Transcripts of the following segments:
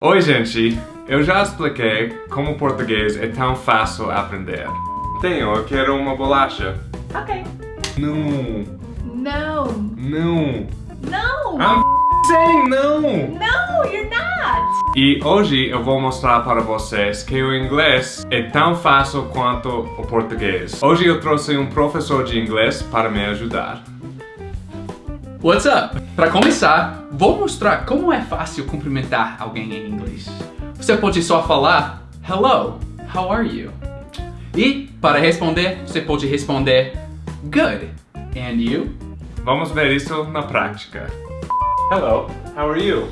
Oi, gente! Eu já expliquei como o português é tão fácil aprender. Tenho, eu quero uma bolacha. Ok. Não, No. não. No. I'm saying não! No, you're not. E hoje eu vou mostrar para vocês que o inglês é tão fácil quanto o português. Hoje eu trouxe um professor de inglês para me ajudar. What's up? Para começar, vou mostrar como é fácil cumprimentar alguém em inglês. Você pode só falar Hello, how are you? E para responder, você pode responder Good, and you? Vamos ver isso na prática. Hello, how are you?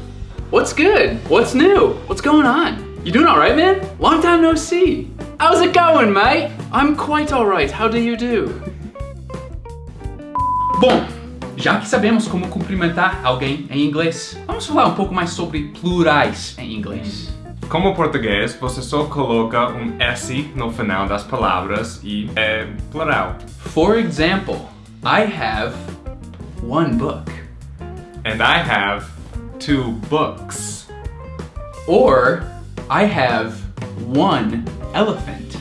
What's good? What's new? What's going on? You doing alright, man? Long time no see. How's it going, mate? I'm quite alright. How do you do? Bom, já que sabemos como cumprimentar alguém em inglês, vamos falar um pouco mais sobre plurais em inglês. Como português, você só coloca um S no final das palavras e é plural. For example, I have one book. And I have two books. Or I have one elephant.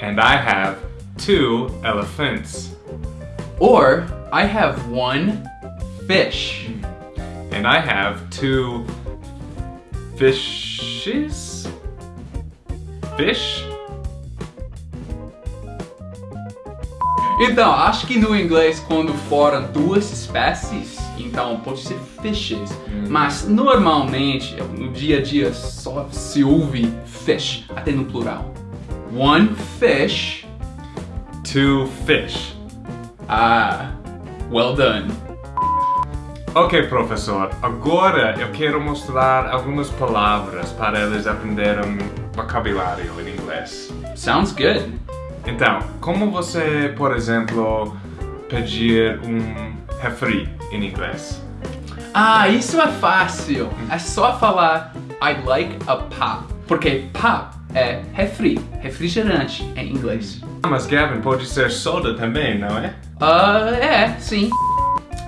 And I have two elephants. Or I have one fish. And I have two fishes? Fish? Então, acho que no inglês, quando foram duas espécies, então pode ser fishes. Mas normalmente, no dia a dia, só se ouve fish, até no plural. One fish. Two fish. Ah, well done. Ok, professor. Agora eu quero mostrar algumas palavras para eles aprenderem vocabulário em inglês. Sounds good. Então, como você, por exemplo, pedir um refri em inglês? Ah, isso é fácil. É só falar I'd like a pop. Porque pop é refri, refrigerante em inglês. Mas Gavin, pode ser soda também, não é? Ah, é, sim.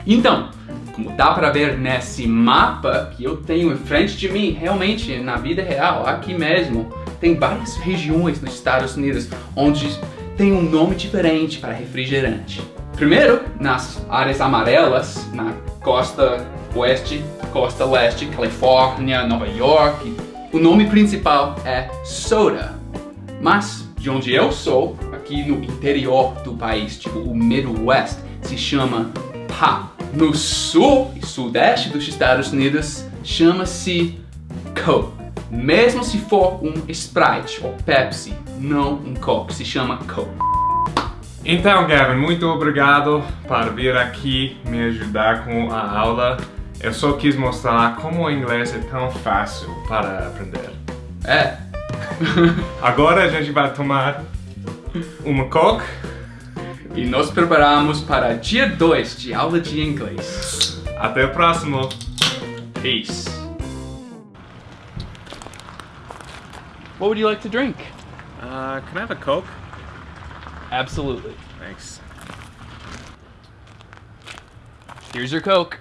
Então, como dá pra ver nesse mapa que eu tenho em frente de mim, realmente, na vida real, aqui mesmo, tem várias regiões nos Estados Unidos onde tem um nome diferente para refrigerante. Primeiro, nas áreas amarelas, na costa oeste, costa leste, Califórnia, Nova York, o nome principal é soda. Mas de onde eu sou, aqui no interior do país, tipo o Midwest, se chama pop. No sul e sudeste dos Estados Unidos, chama-se Coke. Mesmo se for um Sprite ou Pepsi, não um Coke, se chama Coke. Então, Gavin, muito obrigado por vir aqui me ajudar com a aula. Eu só quis mostrar como o inglês é tão fácil para aprender. É, Agora a gente vai tomar uma Coke. e nos preparamos para dia 2 de aula de inglês. Até o próximo. Peace. What would you like to drink? Uh, can I have a Coke? Absolutely. Thanks. Here's your Coke.